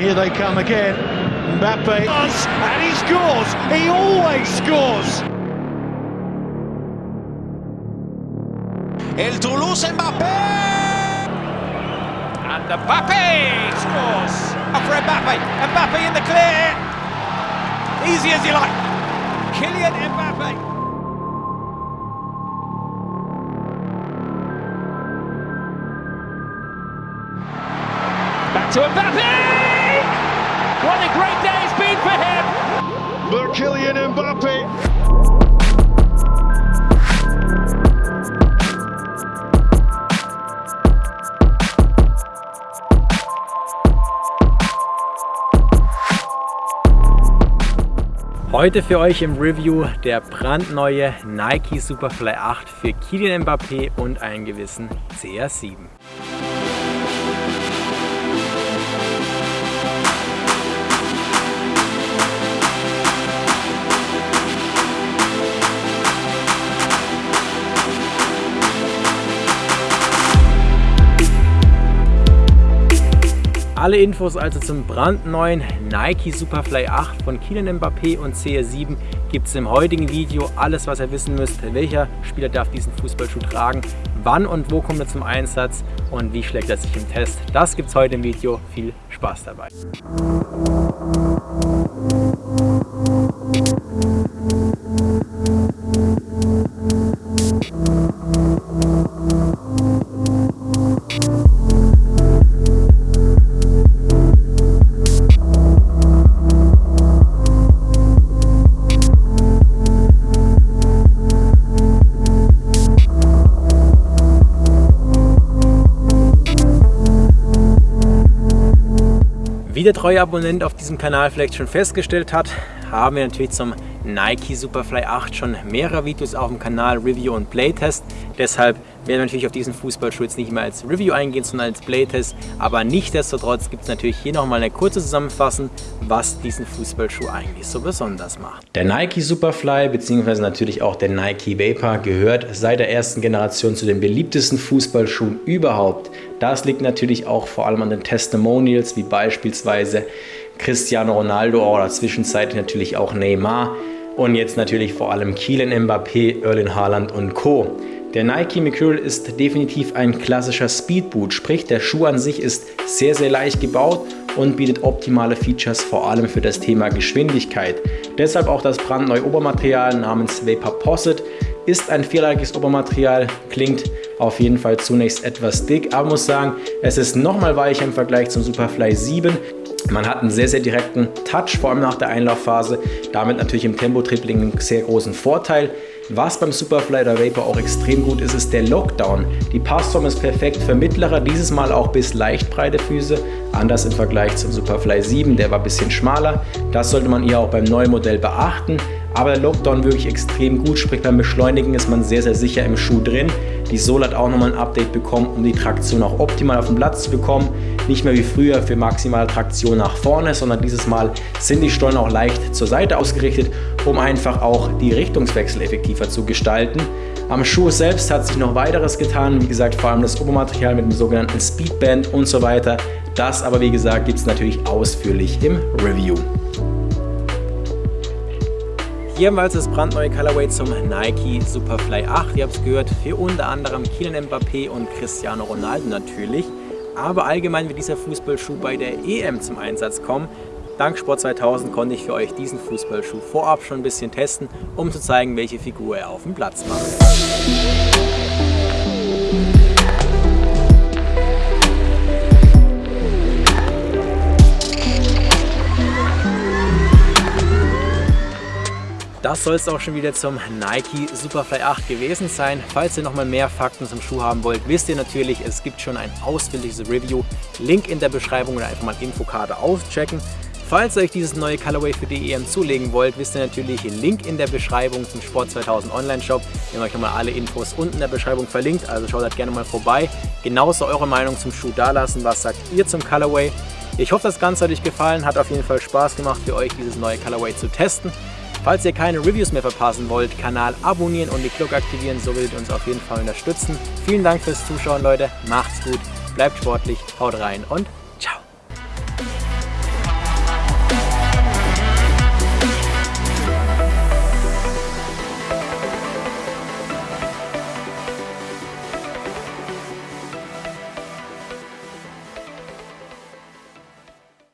Here they come again. Mbappe and he scores. He always scores. El Toulouse Mbappé! And Mbappe scores! For Mbappe. Mbappe in the clear. Easy as you like. Kylian Mbappe. Back to Mbappe! What a great day it's been for him! But Kylian Mbappe Heute für euch im Review der brandneue Nike Superfly 8 für Kylian Mbappé und einen gewissen CR7. Alle Infos also zum brandneuen Nike Superfly 8 von Kylian Mbappé und CR7 gibt es im heutigen Video. Alles was ihr wissen müsst, welcher Spieler darf diesen Fußballschuh tragen, wann und wo kommt er zum Einsatz und wie schlägt er sich im Test. Das gibt es heute im Video. Viel Spaß dabei. Wie der treue Abonnent auf diesem Kanal vielleicht schon festgestellt hat, haben wir natürlich zum Nike Superfly 8 schon mehrere Videos auf dem Kanal, Review und Playtest. Deshalb werden wir natürlich auf diesen Fußballschuh jetzt nicht mehr als Review eingehen, sondern als Playtest. Aber nichtsdestotrotz gibt es natürlich hier nochmal eine kurze Zusammenfassung, was diesen Fußballschuh eigentlich so besonders macht. Der Nike Superfly bzw. natürlich auch der Nike Vapor gehört seit der ersten Generation zu den beliebtesten Fußballschuhen überhaupt. Das liegt natürlich auch vor allem an den Testimonials, wie beispielsweise Cristiano Ronaldo oder zwischenzeitlich natürlich auch Neymar und jetzt natürlich vor allem Kylian Mbappé, Erling Haaland und Co. Der Nike Mercurial ist definitiv ein klassischer Speedboot, sprich der Schuh an sich ist sehr sehr leicht gebaut und bietet optimale Features vor allem für das Thema Geschwindigkeit. Deshalb auch das brandneue Obermaterial namens Vapor Posset ist ein vierlagiges Obermaterial, klingt auf jeden Fall zunächst etwas dick, aber muss sagen, es ist nochmal weicher im Vergleich zum Superfly 7. Man hat einen sehr, sehr direkten Touch, vor allem nach der Einlaufphase. Damit natürlich im Tempo-Tripling einen sehr großen Vorteil. Was beim Superfly oder Vapor auch extrem gut ist, ist der Lockdown. Die Passform ist perfekt für mittlere, dieses Mal auch bis leicht breite Füße. Anders im Vergleich zum Superfly 7, der war ein bisschen schmaler. Das sollte man hier auch beim neuen Modell beachten. Aber der Lockdown wirklich extrem gut, sprich beim Beschleunigen ist man sehr, sehr sicher im Schuh drin. Die Sohle hat auch nochmal ein Update bekommen, um die Traktion auch optimal auf den Platz zu bekommen. Nicht mehr wie früher für maximale Traktion nach vorne, sondern dieses Mal sind die Stollen auch leicht zur Seite ausgerichtet, um einfach auch die Richtungswechsel effektiver zu gestalten. Am Schuh selbst hat sich noch weiteres getan, wie gesagt vor allem das Obermaterial mit dem sogenannten Speedband und so weiter. Das aber wie gesagt gibt es natürlich ausführlich im Review. Hier haben wir also das brandneue Colorway zum Nike Superfly 8. Ihr habt es gehört, für unter anderem Kylian Mbappé und Cristiano Ronaldo natürlich. Aber allgemein wird dieser Fußballschuh bei der EM zum Einsatz kommen. Dank Sport 2000 konnte ich für euch diesen Fußballschuh vorab schon ein bisschen testen, um zu zeigen, welche Figur er auf dem Platz macht. Das soll es auch schon wieder zum Nike Superfly 8 gewesen sein. Falls ihr nochmal mehr Fakten zum Schuh haben wollt, wisst ihr natürlich, es gibt schon ein ausführliches Review. Link in der Beschreibung oder einfach mal Infokarte auschecken. Falls ihr euch dieses neue Colorway für die EM zulegen wollt, wisst ihr natürlich, Link in der Beschreibung zum Sport 2000 Online Shop. Wir haben euch nochmal alle Infos unten in der Beschreibung verlinkt, also schaut da gerne mal vorbei. Genauso eure Meinung zum Schuh dalassen, was sagt ihr zum Colorway. Ich hoffe, das Ganze hat euch gefallen, hat auf jeden Fall Spaß gemacht für euch, dieses neue Colorway zu testen. Falls ihr keine Reviews mehr verpassen wollt, Kanal abonnieren und die Glocke aktivieren, so werdet ihr uns auf jeden Fall unterstützen. Vielen Dank fürs Zuschauen, Leute. Macht's gut, bleibt sportlich, haut rein und